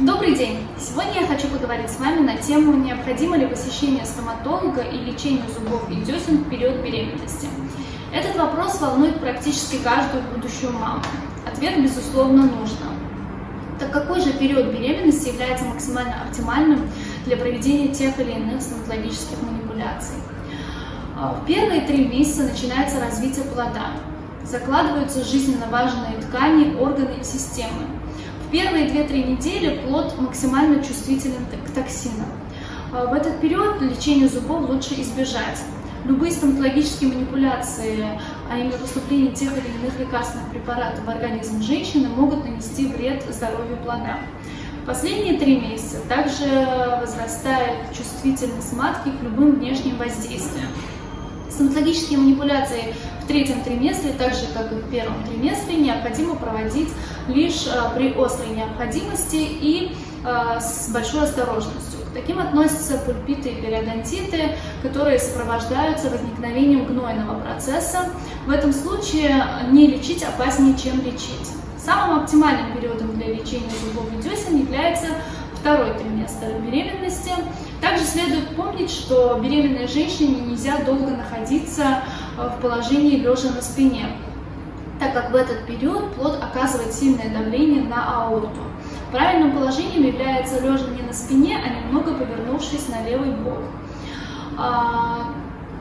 Добрый день! Сегодня я хочу поговорить с вами на тему, необходимо ли посещение стоматолога и лечение зубов и десен в период беременности. Этот вопрос волнует практически каждую будущую маму. Ответ, безусловно, нужно. Так какой же период беременности является максимально оптимальным для проведения тех или иных стоматологических манипуляций? А, в первые три месяца начинается развитие плода. Закладываются жизненно важные ткани, органы и системы первые 2-3 недели плод максимально чувствителен к токсинам. А, в этот период лечение зубов лучше избежать. Любые стоматологические манипуляции, а именно поступление тех или иных лекарственных препаратов в организм женщины могут нанести вред здоровью плода. Последние три месяца также возрастает чувствительность матки к любым внешним воздействиям. Стоматологические манипуляции в третьем триместре, так же как и в первом триместре, необходимо проводить лишь э, при острой необходимости и э, с большой осторожностью. К таким относятся пульпиты и периодонтиты, которые сопровождаются возникновением гнойного процесса. В этом случае не лечить опаснее, чем лечить. Самым оптимальным периодом для лечения зубов и десен является второй триместр беременности. Также следует помнить, что беременной женщине нельзя долго находиться в положении лежа на спине, так как в этот период плод оказывает сильное давление на аорту. Правильным положением является лежа не на спине, а немного повернувшись на левый бок. А,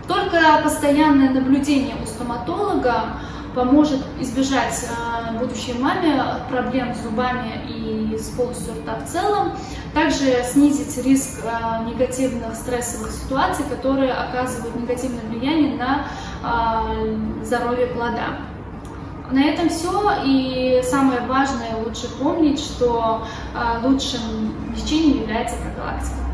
только постоянное наблюдение у стоматолога поможет избежать э, будущей маме проблем с зубами и с полостью рта в целом, также снизить риск э, негативных стрессовых ситуаций, которые оказывают негативное влияние на э, здоровье плода. На этом все, и самое важное, лучше помнить, что лучшим лечением является профилактика.